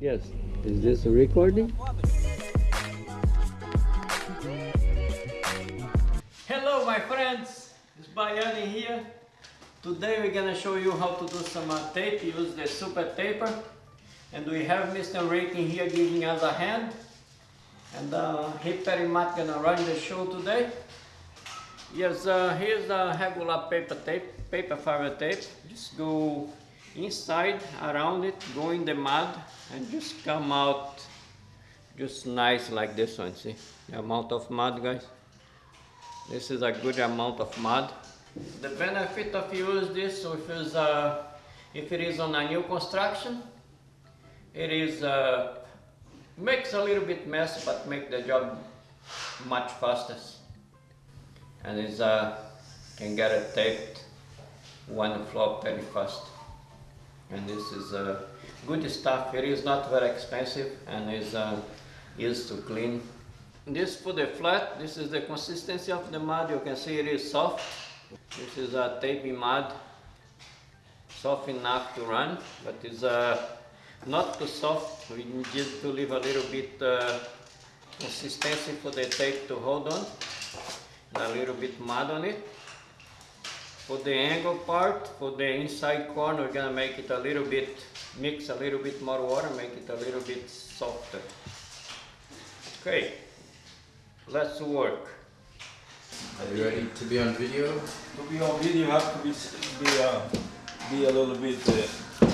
Yes. Is this a recording? Hello my friends, it's Bayani here. Today we're gonna show you how to do some uh, tape, use the super taper. And we have Mr. Rating here giving us a hand. And uh, he much gonna run the show today. Yes, uh, here's a regular paper tape, paper fiber tape. Just go inside, around it, go in the mud and just come out just nice like this one, see? The amount of mud, guys. This is a good amount of mud. The benefit of use this if, uh, if it is on a new construction, it is uh, makes a little bit mess but make the job much faster and is uh, can get it taped one floor very fast and this is uh, good stuff. It is not very expensive and is uh, used to clean. This for the flat this is the consistency of the mud. You can see it is soft. This is a taping mud. Soft enough to run but it's uh, not too soft. We need to leave a little bit uh, consistency for the tape to hold on a little bit mud on it. For the angle part, for the inside corner, we're gonna make it a little bit, mix a little bit more water, make it a little bit softer. Okay, let's work. Are you ready to be on video? To be on video, you have to be be, uh, be a little bit uh,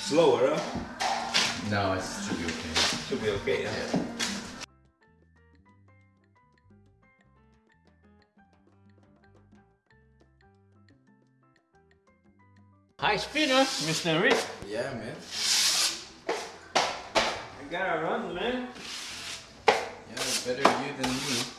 slower. Huh? No, it should be okay. Should be okay. Huh? Yeah. High speeder, Mr. Rick. Yeah, man. I gotta run, man. Yeah, better you than me.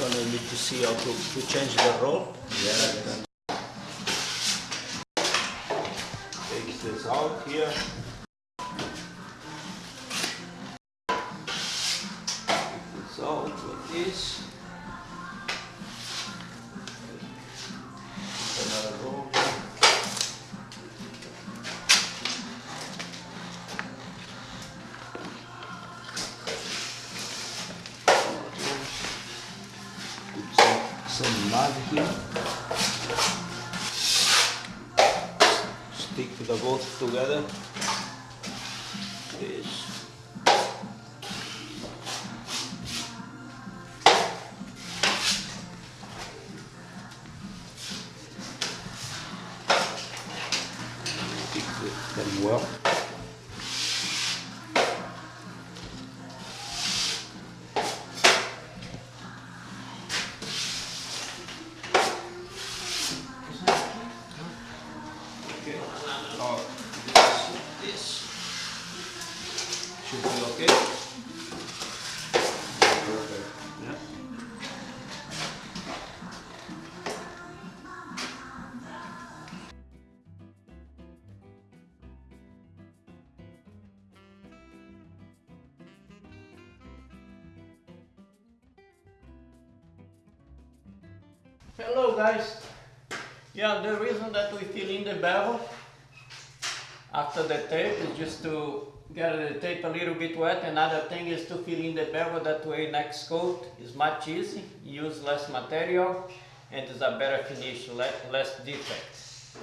Wanted me to see how to, to change the roll? Yeah. Take this out here. Stick the both together. This. Stick them well. Hello guys. Yeah, the reason that we fill in the bevel after the tape is just to get the tape a little bit wet. Another thing is to fill in the bevel that way next coat is much easy, use less material and is a better finish, less defects.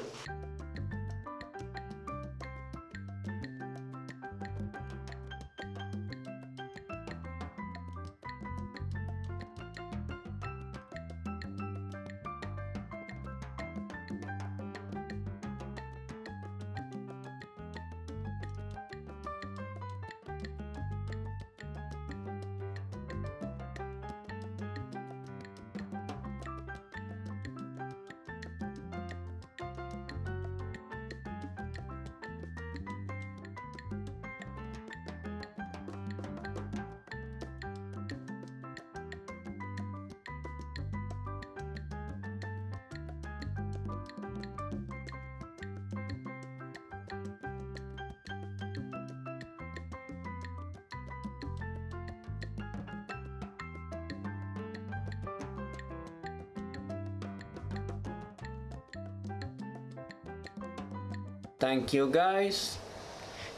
Thank you guys.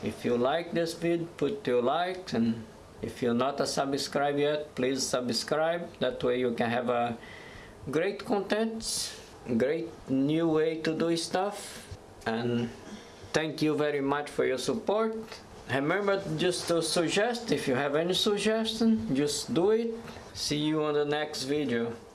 If you like this video, put your like and if you're not a subscribe yet, please subscribe. That way you can have a great content, great new way to do stuff. And thank you very much for your support. Remember just to suggest, if you have any suggestion, just do it. See you on the next video.